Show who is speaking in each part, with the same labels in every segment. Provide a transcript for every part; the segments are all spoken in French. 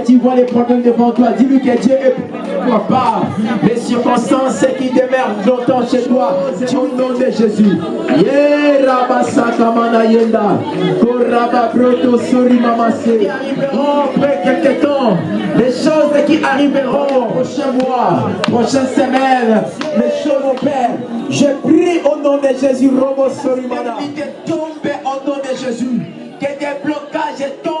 Speaker 1: tu vois les problèmes devant toi, dis-lui que Dieu est pour toi. Les circonstances qui demeurent longtemps chez toi, au nom de Jésus. Après quelques temps, les choses qui arriveront prochain mois, prochaine semaine, les choses mon Père. Je prie au nom de Jésus, Robo Sorimana. Au nom de Jésus. Que des blocages tombent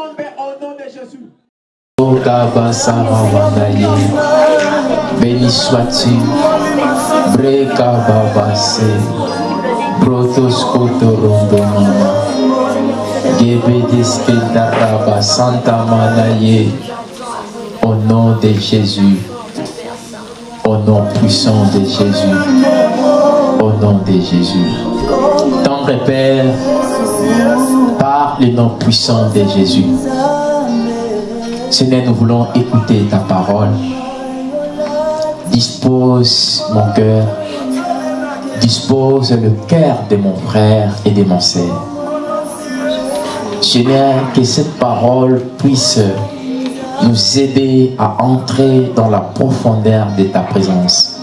Speaker 2: Béni sois-tu, Breka Babase, Protos Kotorondonima, Gebedeske Daraba Santa Manaye, au nom de Jésus, au nom puissant de Jésus, au nom de Jésus. Tendre Père, par le nom puissant de Jésus. Seigneur, nous voulons écouter ta parole. Dispose mon cœur, dispose le cœur de mon frère et de mon sœur. Seigneur, que cette parole puisse nous aider à entrer dans la profondeur de ta présence.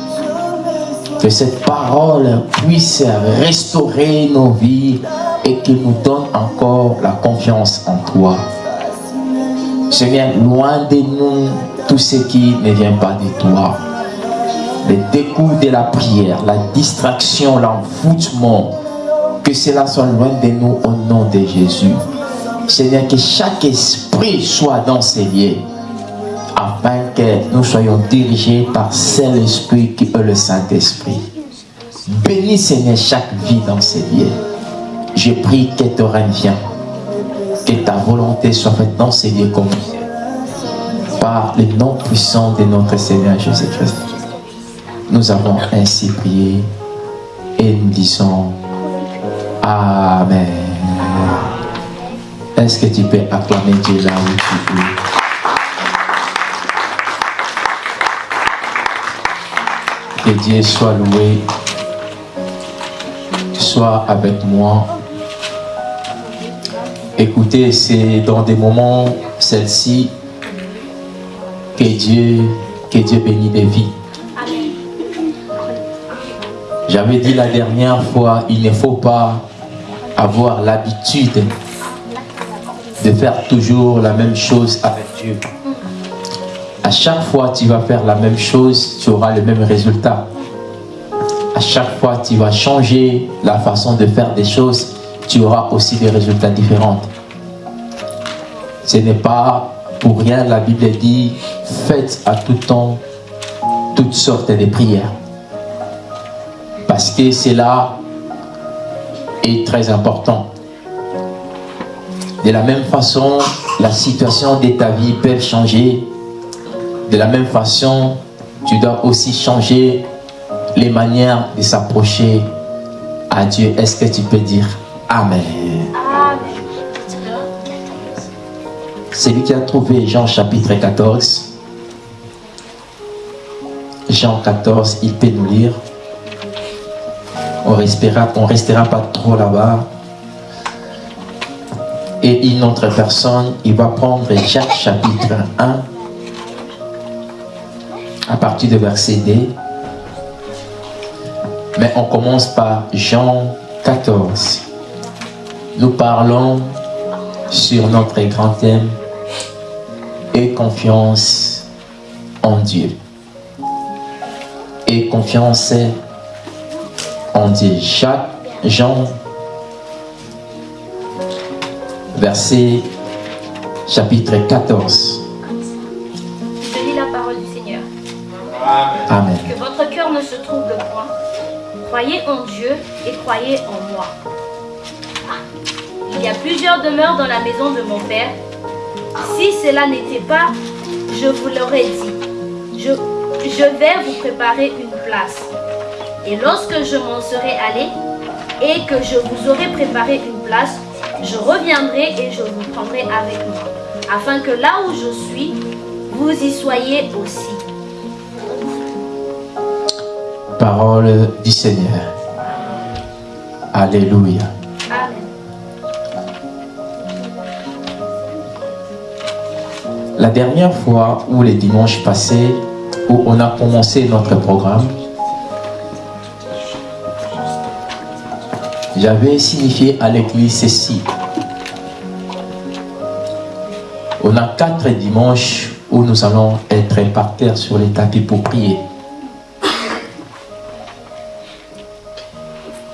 Speaker 2: Que cette parole puisse restaurer nos vies et que nous donne encore la confiance en toi. Seigneur, loin de nous tout ce qui ne vient pas de toi. Le dégoût de la prière, la distraction, l'envoûtement, que cela soit loin de nous au nom de Jésus. Seigneur, que chaque esprit soit dans ces lieux, afin que nous soyons dirigés par Saint-Esprit qui est le Saint-Esprit. Bénis, Seigneur, chaque vie dans ces lieux. Je prie que ton règne que ta volonté soit faite dans ces par le nom puissant de notre Seigneur Jésus-Christ. Nous avons ainsi prié et nous disons Amen. Est-ce que tu peux acclamer Dieu là où tu es? Que Dieu soit loué, soit avec moi. Écoutez, c'est dans des moments, celle-ci, que Dieu, que Dieu bénit des vies. J'avais dit la dernière fois, il ne faut pas avoir l'habitude de faire toujours la même chose avec Dieu. À chaque fois tu vas faire la même chose, tu auras le même résultat. À chaque fois tu vas changer la façon de faire des choses, tu auras aussi des résultats différents. Ce n'est pas pour rien, la Bible dit, faites à tout temps toutes sortes de prières. Parce que cela est très important. De la même façon, la situation de ta vie peut changer. De la même façon, tu dois aussi changer les manières de s'approcher à Dieu. Est-ce que tu peux dire? Amen Celui qui a trouvé Jean chapitre 14. Jean 14, il peut nous lire. On restera, on restera pas trop là-bas. Et une autre personne, il va prendre Jacques chapitre 1 à partir de verset D. Mais on commence par Jean 14. Nous parlons sur notre grand thème et confiance en Dieu. Et confiance en Dieu. Jacques, Jean, verset chapitre 14.
Speaker 3: Je lis la parole du Seigneur.
Speaker 2: Amen.
Speaker 3: Que votre cœur ne se trouble point. Croyez en Dieu et croyez en moi. Il y a plusieurs demeures dans la maison de mon Père. Si cela n'était pas, je vous l'aurais dit. Je, je vais vous préparer une place. Et lorsque je m'en serai allé et que je vous aurai préparé une place, je reviendrai et je vous prendrai avec moi, afin que là où je suis, vous y soyez aussi.
Speaker 2: Parole du Seigneur. Alléluia. La dernière fois où les dimanches passés, où on a commencé notre programme, j'avais signifié à l'église ceci. On a quatre dimanches où nous allons être par terre sur les tapis pour prier.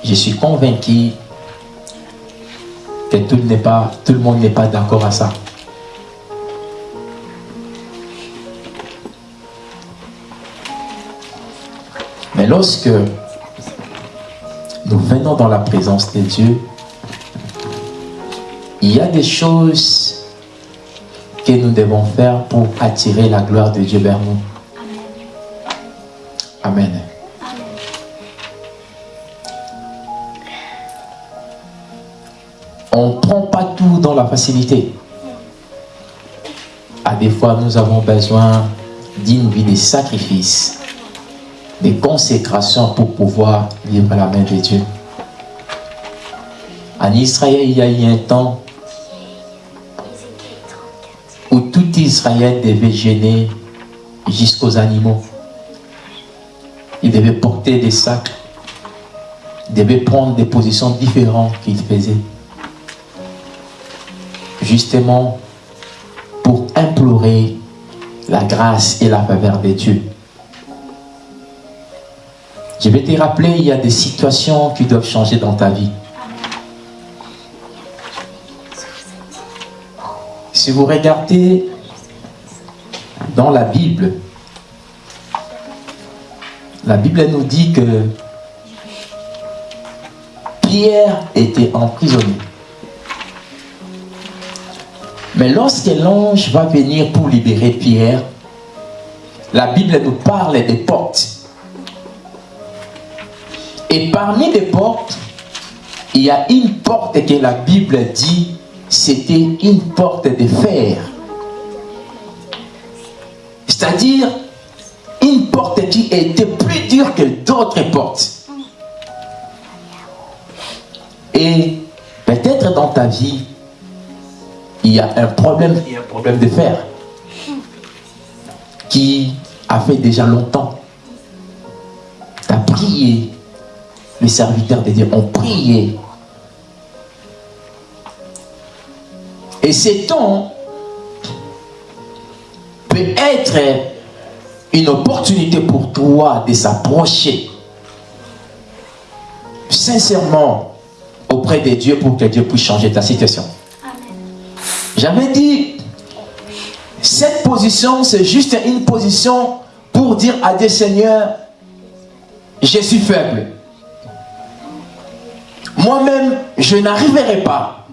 Speaker 2: Je suis convaincu que tout, tout le monde n'est pas d'accord à ça. Lorsque nous venons dans la présence de Dieu, il y a des choses que nous devons faire pour attirer la gloire de Dieu vers nous. Amen. On ne prend pas tout dans la facilité. À des fois, nous avons besoin d'une vie de sacrifice des consécrations pour pouvoir vivre la main de Dieu. En Israël, il y a eu un temps où tout Israël devait gêner jusqu'aux animaux. Il devait porter des sacs, il devait prendre des positions différentes qu'il faisait. Justement pour implorer la grâce et la faveur de Dieu. Je vais te rappeler, il y a des situations qui doivent changer dans ta vie. Si vous regardez dans la Bible, la Bible nous dit que Pierre était emprisonné. Mais lorsque l'ange va venir pour libérer Pierre, la Bible nous parle des portes. Et parmi les portes, il y a une porte que la Bible dit, c'était une porte de fer. C'est-à-dire, une porte qui était plus dure que d'autres portes. Et peut-être dans ta vie, il y a un problème, il y a un problème de fer qui a fait déjà longtemps. Tu as prié, les serviteurs de Dieu ont prié. Et ce temps peut être une opportunité pour toi de s'approcher sincèrement auprès de Dieu pour que Dieu puisse changer ta situation. J'avais dit, cette position, c'est juste une position pour dire à Dieu, Seigneur, je suis faible moi-même, je n'arriverai pas.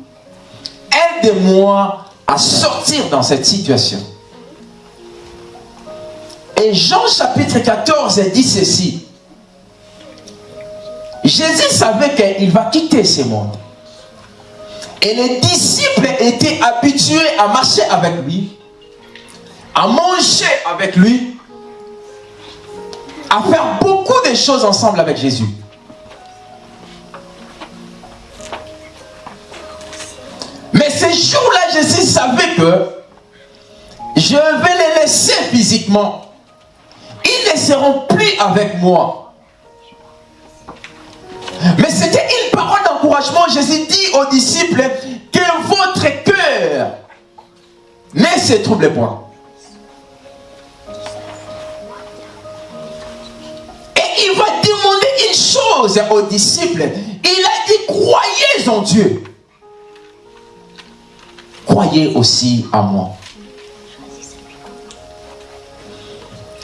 Speaker 2: Aide-moi à sortir dans cette situation. Et Jean chapitre 14 dit ceci. Jésus savait qu'il va quitter ce monde. Et les disciples étaient habitués à marcher avec lui, à manger avec lui, à faire beaucoup de choses ensemble avec Jésus. Mais ces jours-là, Jésus savait que je vais les laisser physiquement. Ils ne seront plus avec moi. Mais c'était une parole d'encouragement. Jésus dit aux disciples que votre cœur ne se trouble point. Et il va demander une chose aux disciples. Il a dit, croyez en Dieu croyez aussi à moi.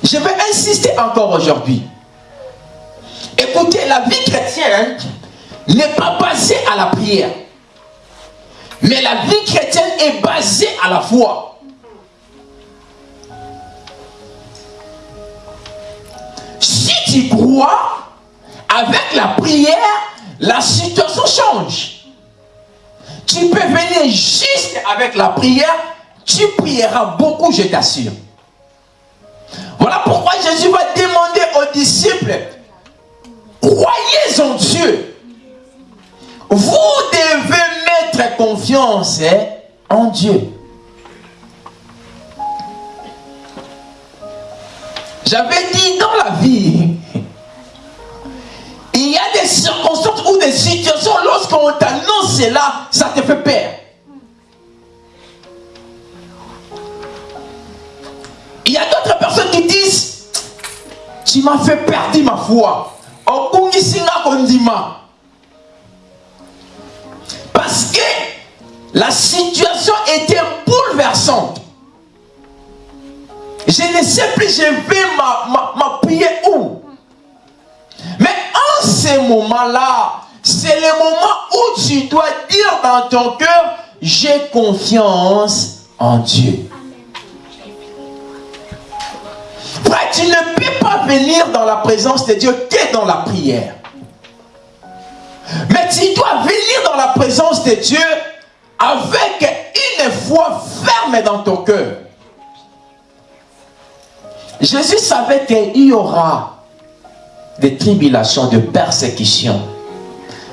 Speaker 2: Je vais insister encore aujourd'hui. Écoutez, la vie chrétienne n'est pas basée à la prière. Mais la vie chrétienne est basée à la foi. Si tu crois, avec la prière, la situation change. Tu peux venir juste avec la prière, tu prieras beaucoup, je t'assure. Voilà pourquoi Jésus va demander aux disciples, croyez en Dieu. Vous devez mettre confiance hein, en Dieu. J'avais dit dans la vie, il y a des circonstances ou des situations, lorsqu'on t'annonce cela, ça te fait peur. Il y a d'autres personnes qui disent, tu m'as fait perdre ma foi. Parce que la situation était bouleversante. Je ne sais plus, je vais m'appuyer où? Moment-là, c'est le moment où tu dois dire dans ton cœur, j'ai confiance en Dieu. Frère, tu ne peux pas venir dans la présence de Dieu que dans la prière. Mais tu dois venir dans la présence de Dieu avec une foi ferme dans ton cœur. Jésus savait qu'il y aura des tribulations, de persécutions.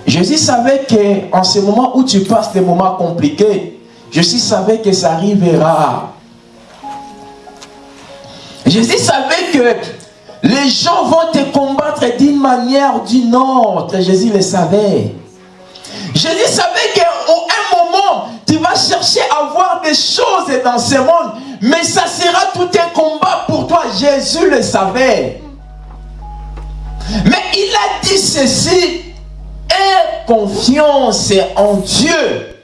Speaker 2: Jésus savait qu'en ce moment où tu passes des moments compliqués, Jésus savait que ça arrivera. Jésus savait que les gens vont te combattre d'une manière ou d'une autre. Jésus le savait. Jésus savait qu'à un moment, tu vas chercher à voir des choses dans ce monde, mais ça sera tout un combat pour toi. Jésus le savait. Mais il a dit ceci, aie confiance en Dieu.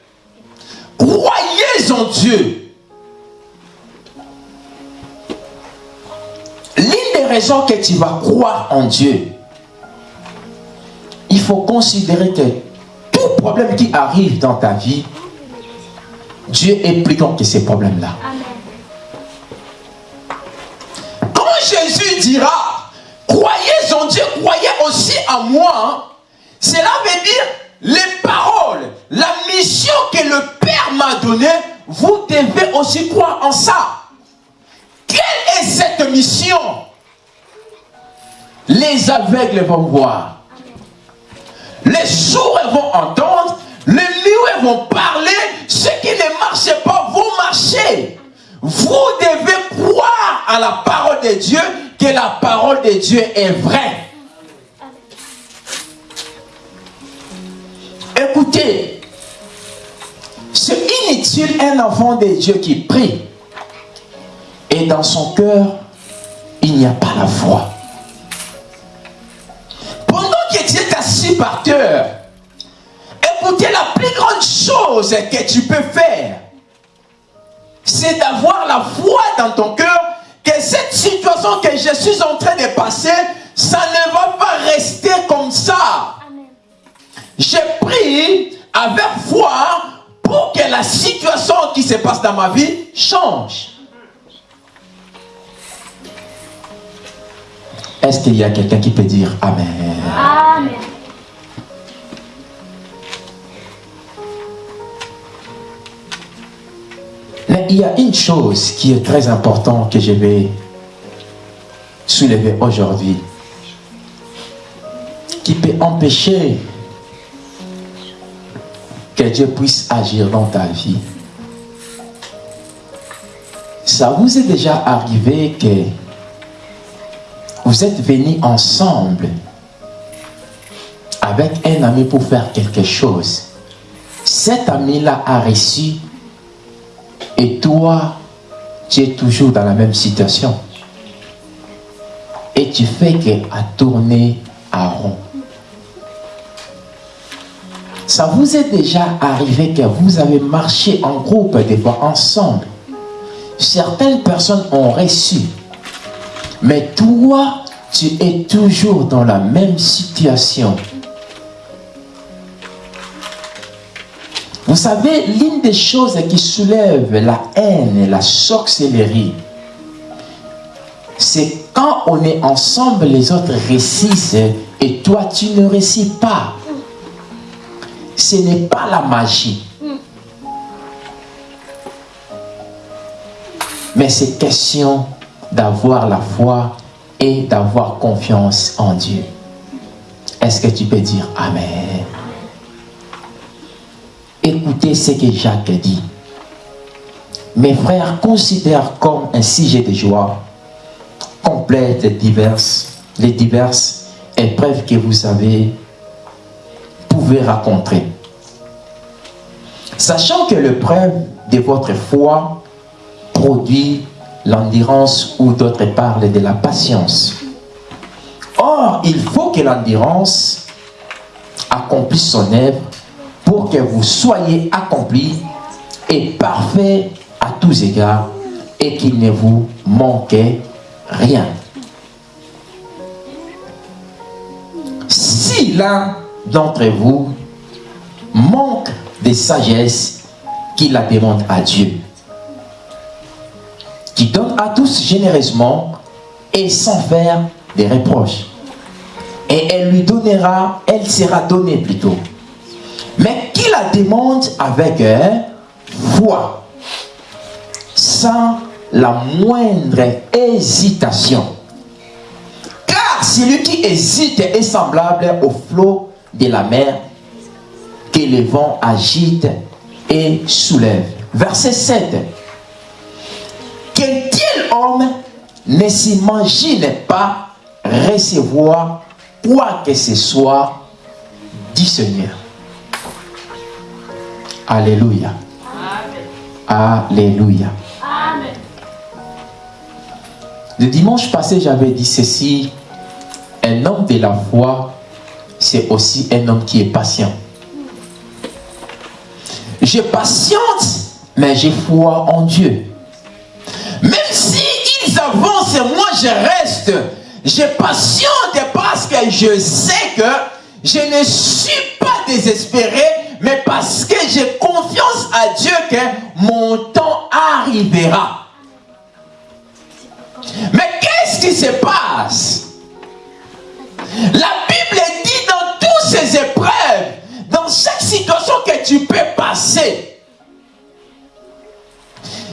Speaker 2: Croyez en Dieu. L'une des raisons que tu vas croire en Dieu, il faut considérer que tout problème qui arrive dans ta vie, Dieu est plus grand que ces problèmes-là. Quand Jésus dira, croyez en Dieu, croyez aussi en moi, hein, cela veut dire les paroles, la mission que le Père m'a donnée, vous devez aussi croire en ça. Quelle est cette mission? Les aveugles vont voir. Les sourds vont entendre. Les muets vont parler. Ceux qui ne marchent pas vont marcher. Vous devez croire à la parole de Dieu, que la parole de Dieu est vraie. Écoutez, c'est inutile un enfant de Dieu qui prie et dans son cœur, il n'y a pas la foi. Pendant que tu es assis par terre, écoutez, la plus grande chose que tu peux faire, c'est d'avoir la foi dans ton cœur que cette situation que je suis en train de passer, ça ne va pas rester comme ça. J'ai pris avec foi pour que la situation qui se passe dans ma vie change. Est-ce qu'il y a quelqu'un qui peut dire Amen? Amen. Mais il y a une chose qui est très importante que je vais soulever aujourd'hui, qui peut empêcher que Dieu puisse agir dans ta vie. Ça vous est déjà arrivé que vous êtes venus ensemble avec un ami pour faire quelque chose. Cet ami-là a reçu et toi, tu es toujours dans la même situation. Et tu fais qu'à tourner à rond. Ça vous est déjà arrivé que vous avez marché en groupe, des fois ensemble. Certaines personnes ont reçu mais toi, tu es toujours dans la même situation. Vous savez, l'une des choses qui soulève la haine et la sorcellerie, c'est quand on est ensemble, les autres réussissent et toi, tu ne réussis pas. Ce n'est pas la magie. Mais c'est question d'avoir la foi et d'avoir confiance en Dieu. Est-ce que tu peux dire Amen? Écoutez ce que Jacques dit. Mes frères considèrent comme un sujet de joie complète les diverses, les diverses épreuves que vous avez pouvez rencontrer. Sachant que l'épreuve de votre foi produit l'endurance ou d'autres parlent de la patience. Or, il faut que l'endurance accomplisse son œuvre pour que vous soyez accomplis et parfait à tous égards et qu'il ne vous manque rien. Si l'un d'entre vous manque de sagesse, qu'il la demande à Dieu, qui donne à tous généreusement et sans faire des reproches. Et elle lui donnera, elle sera donnée plutôt. Mais qui la demande avec foi, sans la moindre hésitation. Car celui qui hésite est semblable au flot de la mer que les vents agitent et soulèvent. Verset 7. Qu'un tel homme ne s'imagine pas recevoir quoi que ce soit du Seigneur? Alléluia. Alléluia. Le dimanche passé, j'avais dit ceci. Un homme de la foi, c'est aussi un homme qui est patient. Je patiente, mais j'ai foi en Dieu. Même si ils avancent, moi je reste. Je patiente parce que je sais que je ne suis pas désespéré, mais parce que j'ai confiance à Dieu que mon temps arrivera. Mais qu'est-ce qui se passe? La Bible dit dans toutes ces épreuves, dans chaque situation que tu peux passer,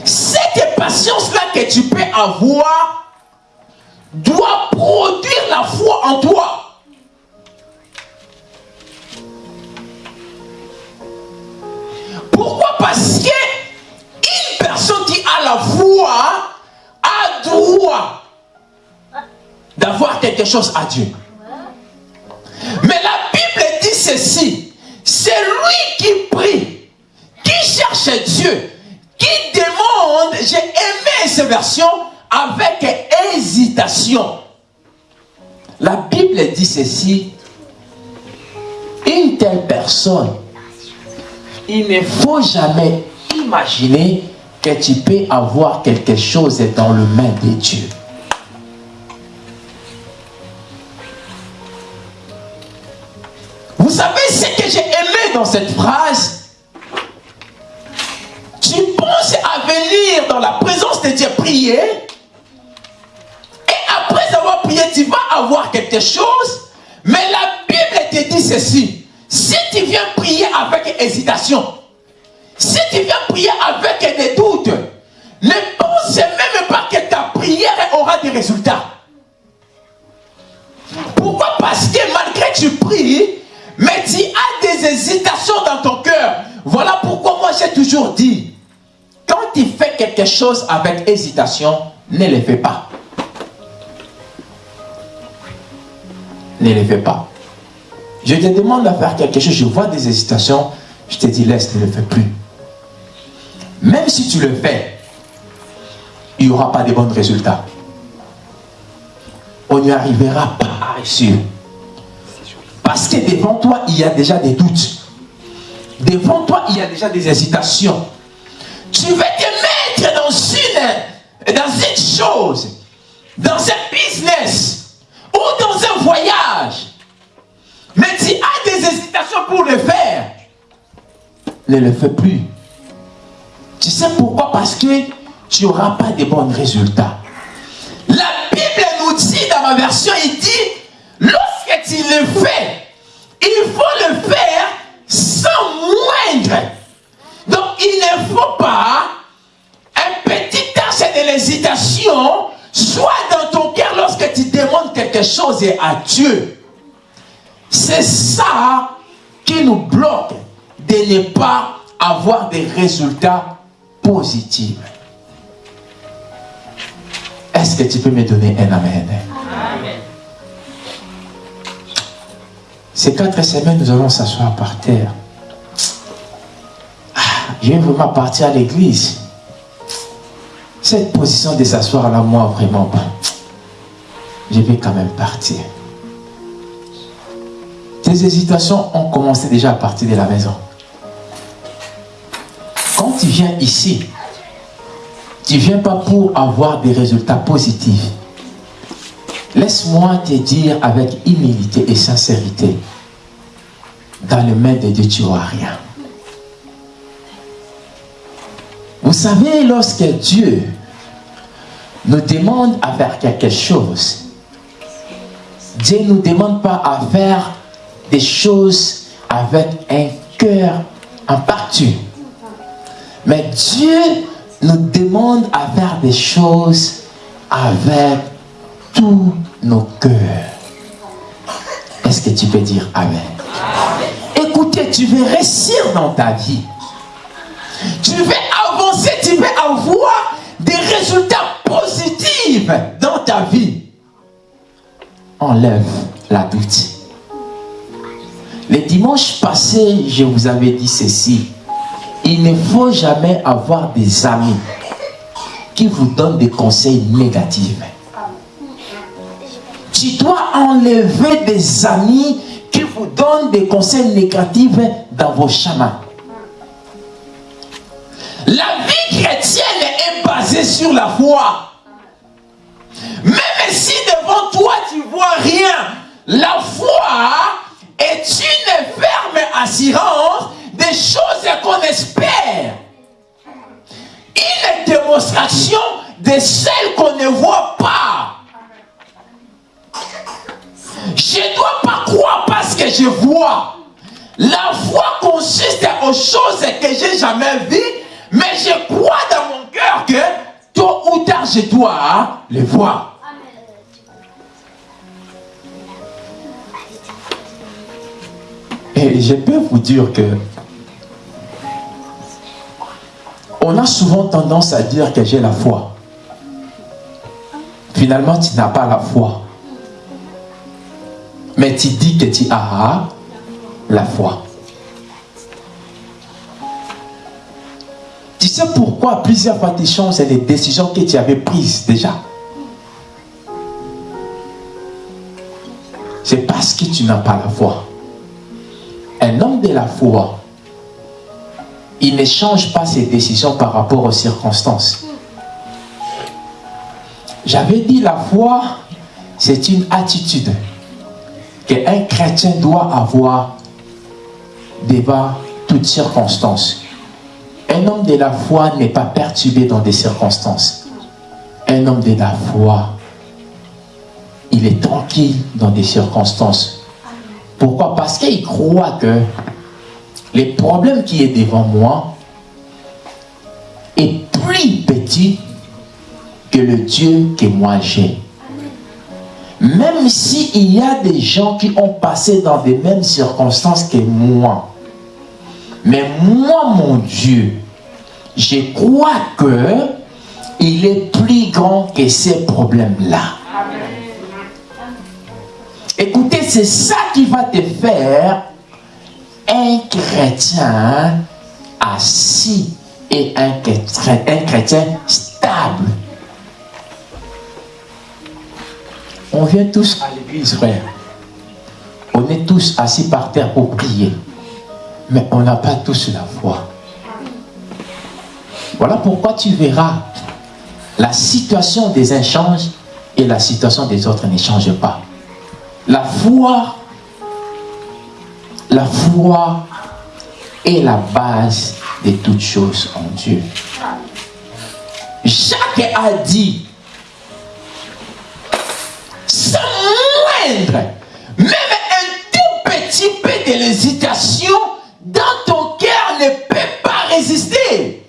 Speaker 2: cette patience-là que tu peux avoir doit produire la foi en toi. Pourquoi? Parce que une personne qui a la foi a droit d'avoir quelque chose à Dieu. Mais la Bible dit ceci. C'est lui qui prie, qui cherche Dieu, qui demande, j'ai aimé ces versions, avec hésitation. La Bible dit ceci. Une telle personne il ne faut jamais imaginer que tu peux avoir quelque chose dans le main de Dieu. Vous savez ce que j'ai aimé dans cette phrase? Tu penses à venir dans la présence de Dieu prier et après avoir prié, tu vas avoir quelque chose, mais la Bible te dit ceci. Si tu viens prier avec hésitation, si tu viens prier avec des doutes, ne pense même pas que ta prière aura des résultats. Pourquoi? Parce que malgré que tu pries, mais tu as des hésitations dans ton cœur. Voilà pourquoi moi j'ai toujours dit, quand tu fais quelque chose avec hésitation, ne le fais pas. Ne le fais pas. Je te demande de faire quelque chose, je vois des hésitations, je te dis laisse, ne le fais plus. Même si tu le fais, il n'y aura pas de bons résultats. On n'y arrivera pas à réussir. Parce que devant toi, il y a déjà des doutes. Devant toi, il y a déjà des hésitations. Tu veux te mettre dans une, dans une chose, dans un business ou dans un voyage mais tu as des hésitations pour le faire. Ne le fais plus. Tu sais pourquoi? Parce que tu n'auras pas de bons résultats. La Bible nous dit dans ma version, il dit, lorsque tu le fais, il faut le faire sans moindre. Donc il ne faut pas un petit tache de l'hésitation soit dans ton cœur lorsque tu demandes quelque chose à Dieu. C'est ça qui nous bloque de ne pas avoir des résultats positifs. Est-ce que tu peux me donner un amen? Ces quatre semaines, nous allons s'asseoir par terre. Ah, je vais vraiment partir à l'église. Cette position de s'asseoir là, moi, vraiment, pas. je vais quand même partir. Tes hésitations ont commencé déjà à partir de la maison. Quand tu viens ici, tu ne viens pas pour avoir des résultats positifs. Laisse-moi te dire avec humilité et sincérité, dans le mains de Dieu, tu n'auras rien. Vous savez, lorsque Dieu nous demande à faire quelque chose, Dieu ne nous demande pas à faire des choses avec un cœur en partie. Mais Dieu nous demande à faire des choses avec tous nos cœurs. Est-ce que tu peux dire Amen? Écoutez, tu veux réussir dans ta vie. Tu veux avancer, tu veux avoir des résultats positifs dans ta vie. Enlève la doute. Les dimanches passés, je vous avais dit ceci. Il ne faut jamais avoir des amis qui vous donnent des conseils négatifs. Tu dois enlever des amis qui vous donnent des conseils négatifs dans vos chemins. La vie chrétienne est basée sur la foi. Même si devant toi tu vois rien, la foi est une ferme assurance des choses qu'on espère. Une démonstration de celles qu'on ne voit pas. Je ne dois pas croire parce que je vois. La foi consiste aux choses que j'ai jamais vues, mais je crois dans mon cœur que tôt ou tard je dois les voir. Et je peux vous dire que on a souvent tendance à dire que j'ai la foi. Finalement, tu n'as pas la foi. Mais tu dis que tu as la foi. Tu sais pourquoi plusieurs fois tu changes les décisions que tu avais prises déjà? C'est parce que tu n'as pas la foi. Un homme de la foi, il ne change pas ses décisions par rapport aux circonstances. J'avais dit la foi, c'est une attitude qu'un chrétien doit avoir devant toutes circonstances. Un homme de la foi n'est pas perturbé dans des circonstances. Un homme de la foi, il est tranquille dans des circonstances. Pourquoi? Parce qu'il croit que les problèmes qui est devant moi est plus petit que le Dieu que moi j'ai. Même s'il y a des gens qui ont passé dans les mêmes circonstances que moi. Mais moi, mon Dieu, je crois que il est plus grand que ces problèmes-là. Écoutez, c'est ça qui va te faire un chrétien assis et un chrétien, stable. On vient tous à l'église, frère. On est tous assis par terre pour prier. Mais on n'a pas tous la foi. Voilà pourquoi tu verras la situation des uns change et la situation des autres ne change pas. La foi, la foi est la base de toutes choses en Dieu. Jacques a dit, sans moindre, même un tout petit peu de l'hésitation dans ton cœur ne peut pas résister.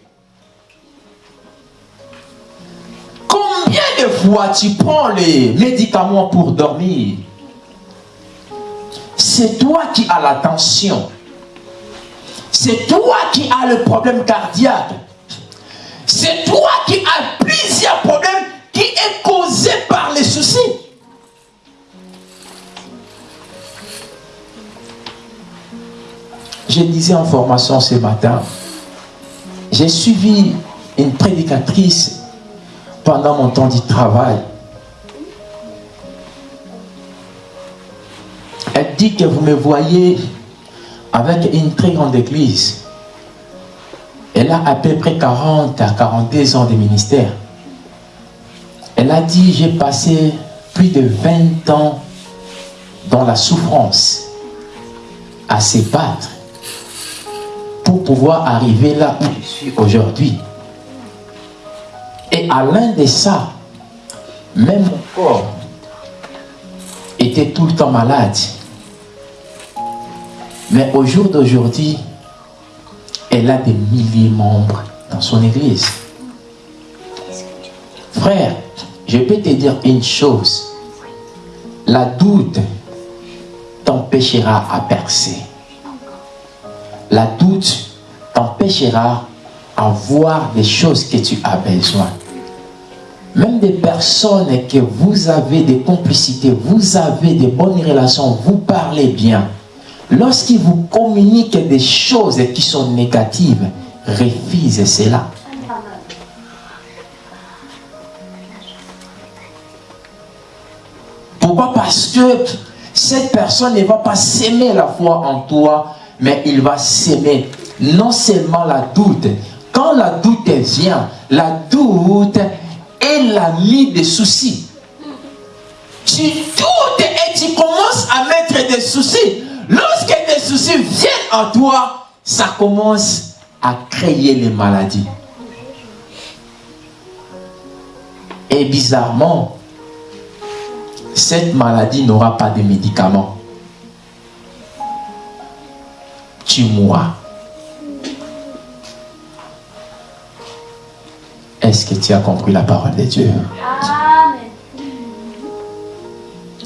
Speaker 2: Combien de fois tu prends les médicaments pour dormir? C'est toi qui as la tension. C'est toi qui as le problème cardiaque. C'est toi qui as plusieurs problèmes qui est causé soucis. Je disais en formation ce matin, j'ai suivi une prédicatrice pendant mon temps du travail. Elle dit que vous me voyez avec une très grande église. Elle a à peu près 40 à 42 ans de ministère. Elle a dit, j'ai passé plus de 20 ans dans la souffrance, à se battre, pour pouvoir arriver là où je suis aujourd'hui. Et à l'un de ça, même mon corps était tout le temps malade. Mais au jour d'aujourd'hui, elle a des milliers de membres dans son église. Frère, je peux te dire une chose. La doute t'empêchera à percer. La doute t'empêchera à voir des choses que tu as besoin. Même des personnes que vous avez des complicités, vous avez des bonnes relations, vous parlez bien. Lorsqu'ils vous communiquent des choses qui sont négatives, refusez cela. Pourquoi? Parce que cette personne ne va pas s'aimer la foi en toi, mais il va s'aimer non seulement la doute. Quand la doute vient, la doute est l'ami des soucis. Tu doutes et tu commences à mettre des soucis. Lorsque des soucis viennent en toi, ça commence à créer les maladies. Et bizarrement, cette maladie n'aura pas de médicaments. Tu mourras. Est-ce que tu as compris la parole de Dieu?
Speaker 3: Amen.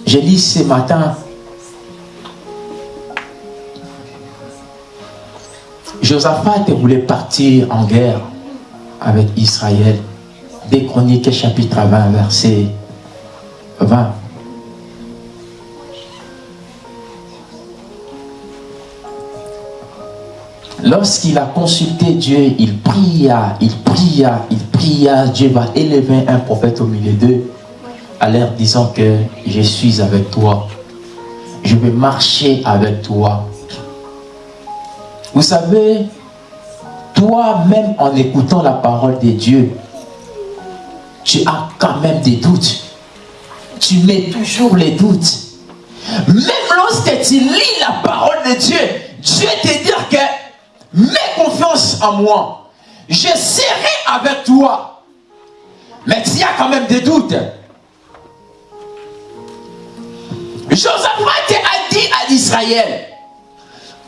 Speaker 2: Je lis ce matin Josaphat voulait partir en guerre avec Israël. Des Chroniques chapitre 20 verset 20. Lorsqu'il a consulté Dieu, il pria, il pria, il pria. Dieu va élever un prophète au milieu d'eux, à l'air disant que je suis avec toi. Je vais marcher avec toi. Vous savez, toi-même en écoutant la parole de Dieu, tu as quand même des doutes. Tu mets toujours les doutes. Même lorsque tu lis la parole de Dieu, Dieu te dit que mets confiance en moi. Je serai avec toi. Mais tu as quand même des doutes. Josaphat a dit à Israël,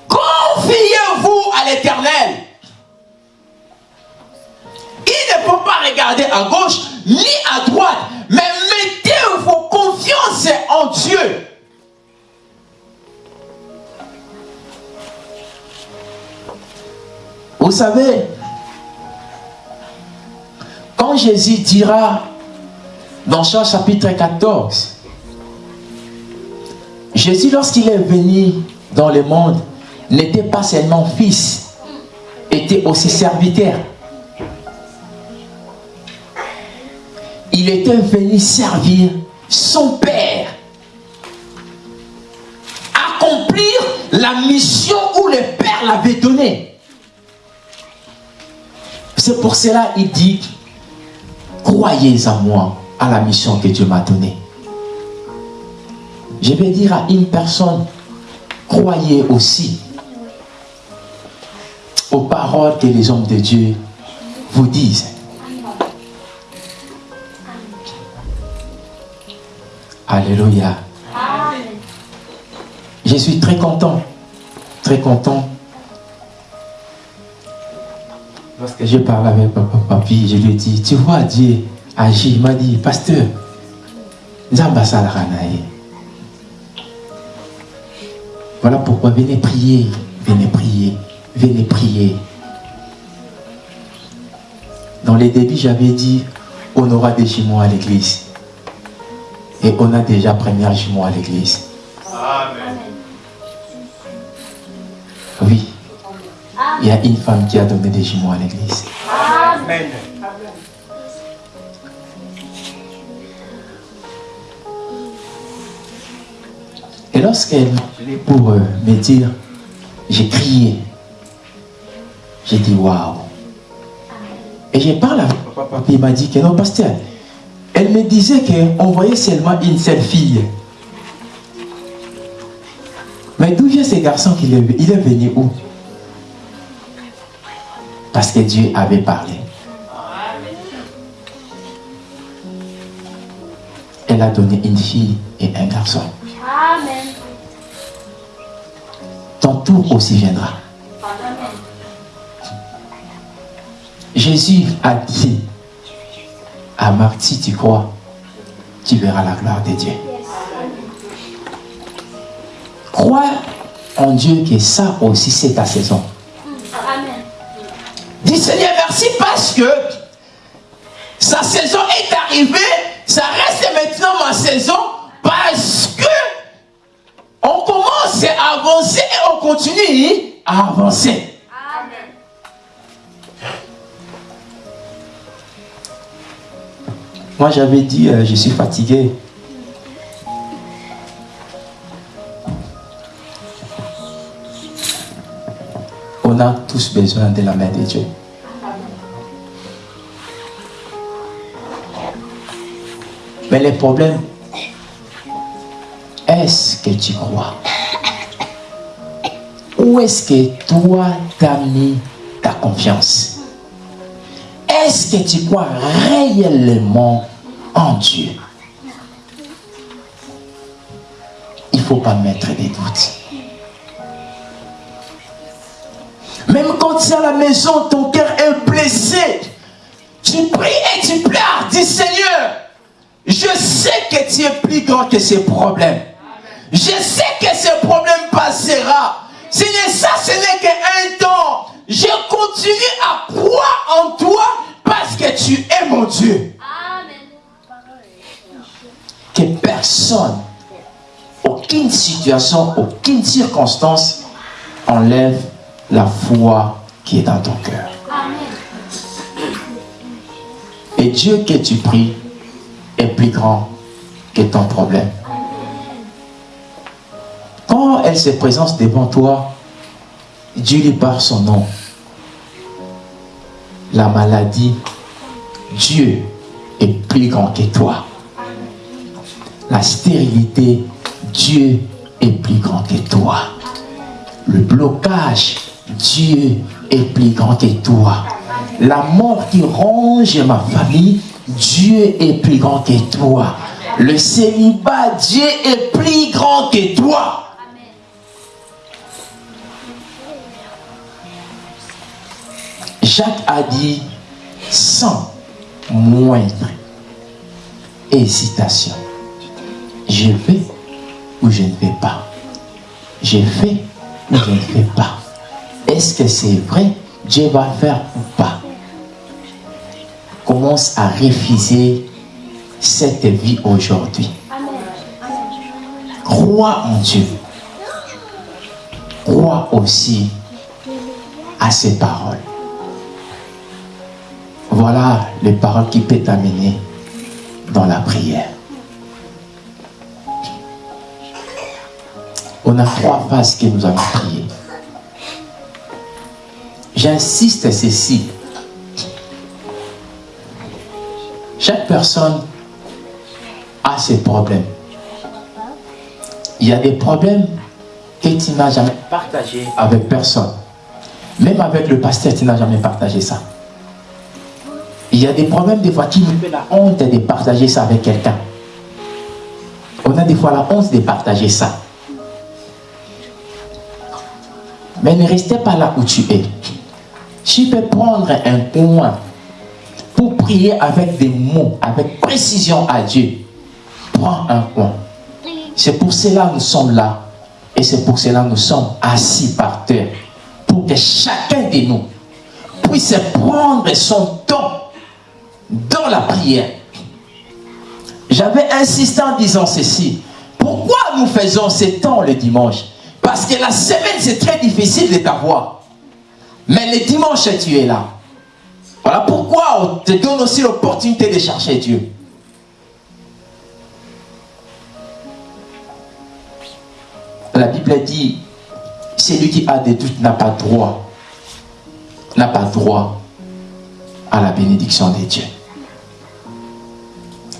Speaker 2: confiez-vous à l'éternel. Il ne faut pas regarder à gauche ni à droite, mais mettez vos confiances en Dieu. Vous savez, quand Jésus dira dans Jean chapitre 14, Jésus lorsqu'il est venu dans le monde n'était pas seulement fils, était aussi serviteur. Il était venu servir son Père, accomplir la mission où le Père l'avait donnée. C'est pour cela qu'il dit, croyez en moi, à la mission que Dieu m'a donnée. Je vais dire à une personne, croyez aussi aux paroles que les hommes de Dieu vous disent. Alléluia. Je suis très content, très content. Lorsque je parle avec papa, papi, je lui dit, tu vois, Dieu agit. Il m'a dit, pasteur. Voilà pourquoi venez prier, venez prier, venez prier. Dans les débuts, j'avais dit, on aura des jumeaux à l'église. Et on a déjà premier jumeau à l'église.
Speaker 4: Amen.
Speaker 2: Oui. Il y a une femme qui a donné des jumeaux à l'église.
Speaker 4: Amen.
Speaker 2: Et lorsqu'elle appelé pour euh, me dire, j'ai crié. J'ai dit waouh. Et j'ai parlé avec papa, papa, il m'a dit que non, pasteur. Elle me disait qu'on voyait seulement une seule fille. Mais d'où vient ce garçon qu'il est, il est venu où? Parce que Dieu avait parlé. Elle a donné une fille et un garçon.
Speaker 3: Amen.
Speaker 2: Ton tour aussi viendra. Jésus a dit à Marc, si tu crois, tu verras la gloire de Dieu. Crois en Dieu que ça aussi c'est ta saison.
Speaker 3: Amen.
Speaker 2: Dis Seigneur merci parce que sa saison est arrivée, ça reste maintenant ma saison parce que on commence à avancer et on continue à avancer. Moi j'avais dit euh, je suis fatigué. On a tous besoin de la main de Dieu. Mais le problème, est-ce que tu crois? Où est-ce que toi t'as mis ta confiance? Est-ce que tu crois réellement en Dieu Il ne faut pas mettre des doutes. Même quand tu es à la maison, ton cœur est blessé. Tu pries et tu pleures. Dis Seigneur, je sais que tu es plus grand que ces problèmes. Je sais que ce problème passera. Seigneur, ça ce n'est qu'un temps. Je continue à croire en toi parce que tu es mon Dieu. Que personne, aucune situation, aucune circonstance enlève la foi qui est dans ton cœur. Et Dieu que tu pries est plus grand que ton problème. Quand elle se présente devant toi, Dieu lui par son nom. La maladie, Dieu est plus grand que toi. La stérilité, Dieu est plus grand que toi. Le blocage, Dieu est plus grand que toi. La mort qui ronge ma famille, Dieu est plus grand que toi. Le célibat, Dieu est plus grand que toi. Jacques a dit sans moindre hésitation. Je vais ou je ne vais pas. Je fais ou je ne fais pas. Est-ce que c'est vrai? Dieu va faire ou pas? Commence à refuser cette vie aujourd'hui. Crois en Dieu. Crois aussi à ses paroles. Voilà les paroles qui peuvent t'amener dans la prière. On a trois phases que nous allons prier. J'insiste ceci. Chaque personne a ses problèmes. Il y a des problèmes que tu n'as jamais partagé avec personne. Même avec le pasteur, tu n'as jamais partagé ça. Il y a des problèmes, des fois, qui nous fait la honte de partager ça avec quelqu'un. On a des fois la honte de partager ça. Mais ne restez pas là où tu es. Tu peux prendre un coin pour prier avec des mots, avec précision à Dieu. Prends un coin. C'est pour cela que nous sommes là. Et c'est pour cela que nous sommes assis par terre. Pour que chacun de nous puisse prendre son temps dans la prière. j'avais insisté en disant ceci. Pourquoi nous faisons ces temps le dimanche? Parce que la semaine, c'est très difficile de t'avoir. Mais le dimanche, tu es là. Voilà pourquoi on te donne aussi l'opportunité de chercher Dieu. La Bible dit, celui qui a des doutes n'a pas droit, n'a pas droit à la bénédiction des dieux.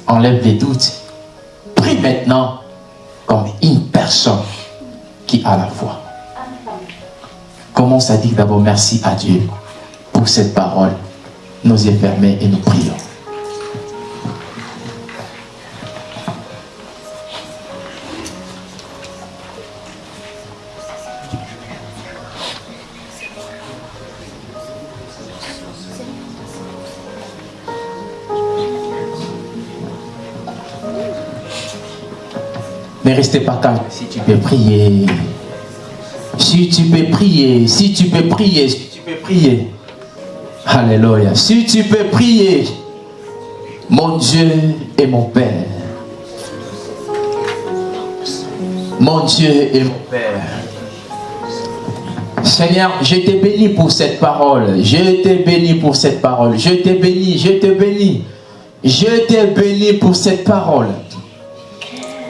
Speaker 2: Enlève les doutes. Prie maintenant comme une personne qui a la foi. Commence à dire d'abord merci à Dieu pour cette parole. Nos yeux fermés et nous prions. Pas calme si tu peux prier. Si tu peux prier, si tu peux prier, si tu peux prier. Alléluia. Si tu peux prier, mon Dieu et mon Père. Mon Dieu et mon Père. Seigneur, je te bénis pour cette parole. Je te bénis pour cette parole. Je te bénis, je te bénis. Je te bénis pour cette parole.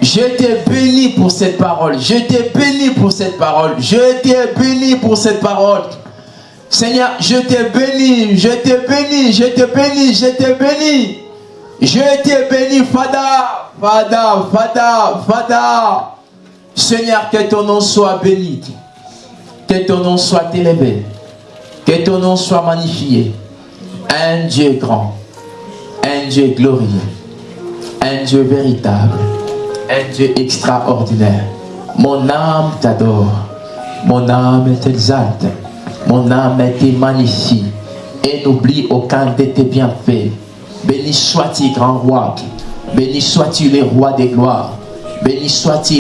Speaker 2: Je te bénis pour cette parole. Je te bénis pour cette parole. Je te bénis pour cette parole. Seigneur, je te bénis, je te bénis, je te bénis, je te bénis. Je te bénis, Fada, Fada, Fada, Fada. Seigneur, que ton nom soit béni. Que ton nom soit élevé. Que ton nom soit magnifié. Un Dieu grand. Un Dieu glorieux. Un Dieu véritable un Dieu extraordinaire. Mon âme t'adore. Mon âme t'exalte. Mon âme te magnifie. Et n'oublie aucun de tes bienfaits. Béni sois-tu, grand roi. Béni sois-tu, les rois des gloires. Béni sois-tu.